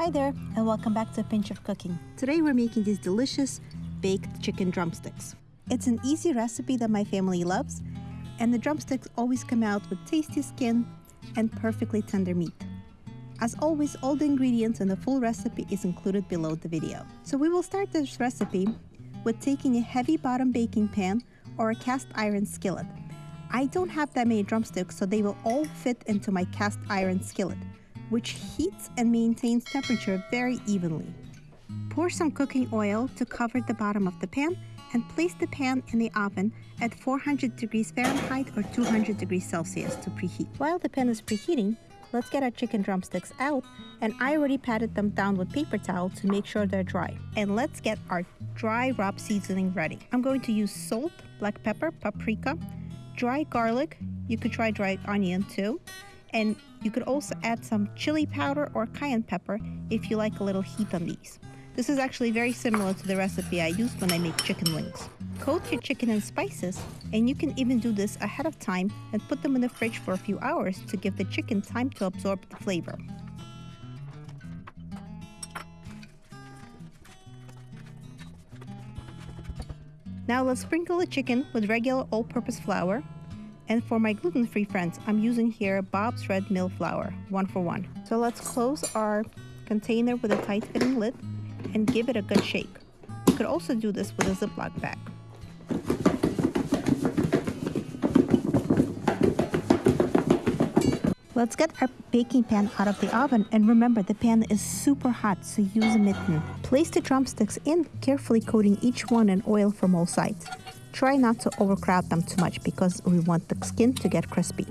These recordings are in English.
Hi there, and welcome back to A Pinch of Cooking. Today we're making these delicious baked chicken drumsticks. It's an easy recipe that my family loves, and the drumsticks always come out with tasty skin and perfectly tender meat. As always, all the ingredients and the full recipe is included below the video. So we will start this recipe with taking a heavy bottom baking pan or a cast iron skillet. I don't have that many drumsticks, so they will all fit into my cast iron skillet which heats and maintains temperature very evenly. Pour some cooking oil to cover the bottom of the pan and place the pan in the oven at 400 degrees Fahrenheit or 200 degrees Celsius to preheat. While the pan is preheating, let's get our chicken drumsticks out and I already patted them down with paper towel to make sure they're dry. And let's get our dry rub seasoning ready. I'm going to use salt, black pepper, paprika, dry garlic, you could try dry onion too, and you could also add some chili powder or cayenne pepper if you like a little heat on these. This is actually very similar to the recipe I use when I make chicken wings. Coat your chicken in spices, and you can even do this ahead of time and put them in the fridge for a few hours to give the chicken time to absorb the flavor. Now let's sprinkle the chicken with regular all-purpose flour and for my gluten-free friends, I'm using here Bob's Red Mill Flour, one for one. So let's close our container with a tight fitting lid and give it a good shake. You could also do this with a Ziploc bag. Let's get our baking pan out of the oven and remember the pan is super hot so use a mitten. Place the drumsticks in, carefully coating each one in oil from all sides. Try not to overcrowd them too much because we want the skin to get crispy.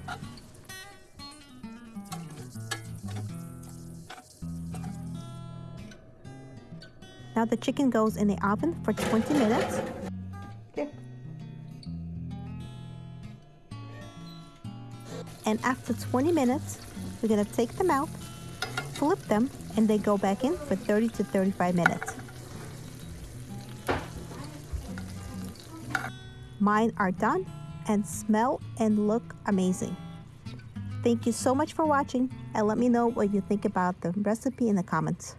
Now the chicken goes in the oven for 20 minutes. And after 20 minutes, we're gonna take them out, flip them, and they go back in for 30 to 35 minutes. Mine are done and smell and look amazing. Thank you so much for watching and let me know what you think about the recipe in the comments.